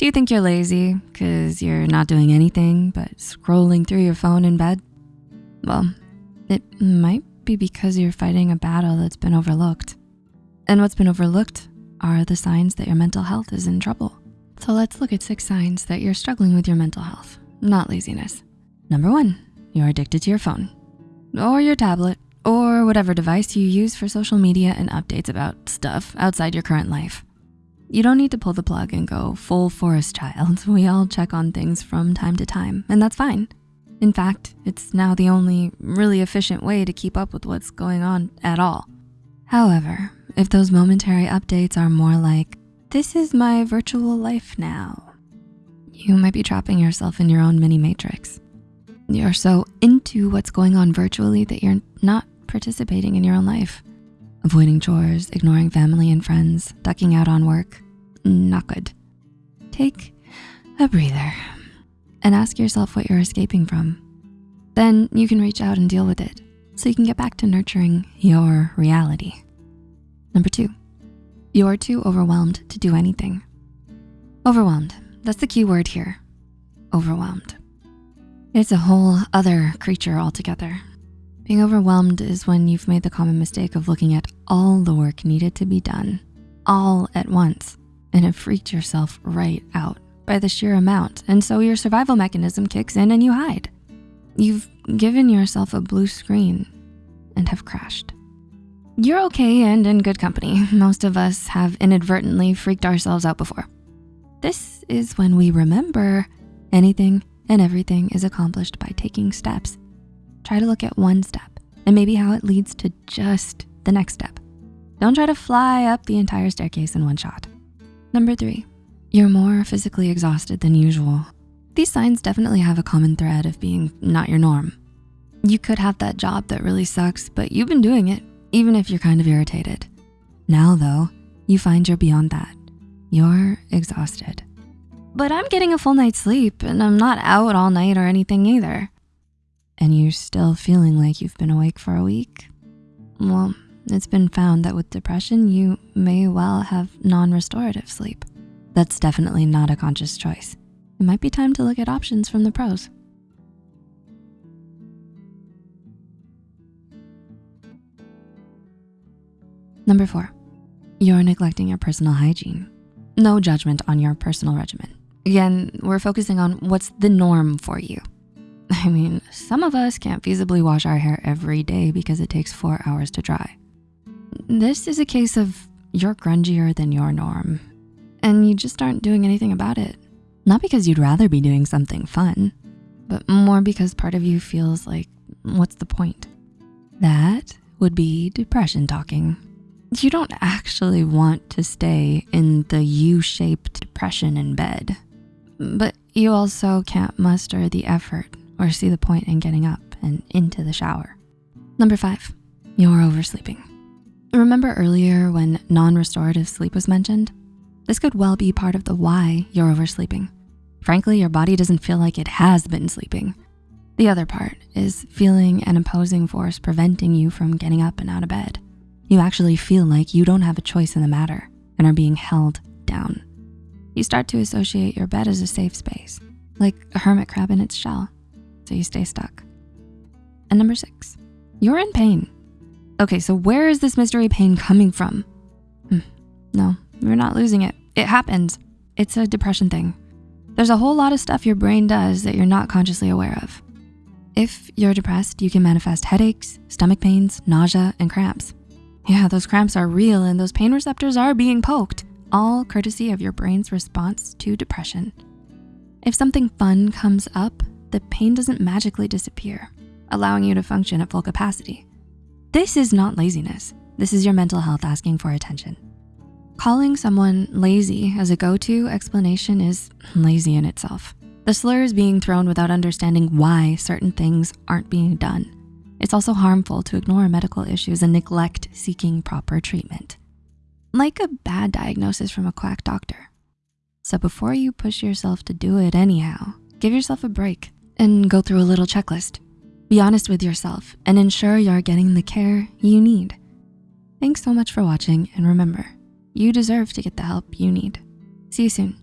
Do you think you're lazy because you're not doing anything but scrolling through your phone in bed? Well, it might be because you're fighting a battle that's been overlooked. And what's been overlooked are the signs that your mental health is in trouble. So let's look at six signs that you're struggling with your mental health, not laziness. Number one, you're addicted to your phone or your tablet or whatever device you use for social media and updates about stuff outside your current life. You don't need to pull the plug and go full forest child. We all check on things from time to time, and that's fine. In fact, it's now the only really efficient way to keep up with what's going on at all. However, if those momentary updates are more like, this is my virtual life now, you might be trapping yourself in your own mini matrix. You're so into what's going on virtually that you're not participating in your own life. Avoiding chores, ignoring family and friends, ducking out on work, not good. Take a breather and ask yourself what you're escaping from. Then you can reach out and deal with it so you can get back to nurturing your reality. Number two, you're too overwhelmed to do anything. Overwhelmed, that's the key word here, overwhelmed. It's a whole other creature altogether. Being overwhelmed is when you've made the common mistake of looking at all the work needed to be done, all at once, and have freaked yourself right out by the sheer amount. And so your survival mechanism kicks in and you hide. You've given yourself a blue screen and have crashed. You're okay and in good company. Most of us have inadvertently freaked ourselves out before. This is when we remember anything and everything is accomplished by taking steps Try to look at one step and maybe how it leads to just the next step. Don't try to fly up the entire staircase in one shot. Number three, you're more physically exhausted than usual. These signs definitely have a common thread of being not your norm. You could have that job that really sucks, but you've been doing it, even if you're kind of irritated. Now though, you find you're beyond that. You're exhausted. But I'm getting a full night's sleep and I'm not out all night or anything either and you're still feeling like you've been awake for a week, well, it's been found that with depression, you may well have non-restorative sleep. That's definitely not a conscious choice. It might be time to look at options from the pros. Number four, you're neglecting your personal hygiene. No judgment on your personal regimen. Again, we're focusing on what's the norm for you. I mean, some of us can't feasibly wash our hair every day because it takes four hours to dry. This is a case of you're grungier than your norm and you just aren't doing anything about it. Not because you'd rather be doing something fun, but more because part of you feels like, what's the point? That would be depression talking. You don't actually want to stay in the U-shaped depression in bed, but you also can't muster the effort or see the point in getting up and into the shower. Number five, you're oversleeping. Remember earlier when non-restorative sleep was mentioned? This could well be part of the why you're oversleeping. Frankly, your body doesn't feel like it has been sleeping. The other part is feeling an opposing force preventing you from getting up and out of bed. You actually feel like you don't have a choice in the matter and are being held down. You start to associate your bed as a safe space, like a hermit crab in its shell so you stay stuck. And number six, you're in pain. Okay, so where is this mystery pain coming from? Hmm, no, you're not losing it. It happens. It's a depression thing. There's a whole lot of stuff your brain does that you're not consciously aware of. If you're depressed, you can manifest headaches, stomach pains, nausea, and cramps. Yeah, those cramps are real and those pain receptors are being poked, all courtesy of your brain's response to depression. If something fun comes up, the pain doesn't magically disappear, allowing you to function at full capacity. This is not laziness. This is your mental health asking for attention. Calling someone lazy as a go-to explanation is lazy in itself. The slur is being thrown without understanding why certain things aren't being done. It's also harmful to ignore medical issues and neglect seeking proper treatment. Like a bad diagnosis from a quack doctor. So before you push yourself to do it anyhow, give yourself a break and go through a little checklist. Be honest with yourself and ensure you're getting the care you need. Thanks so much for watching and remember, you deserve to get the help you need. See you soon.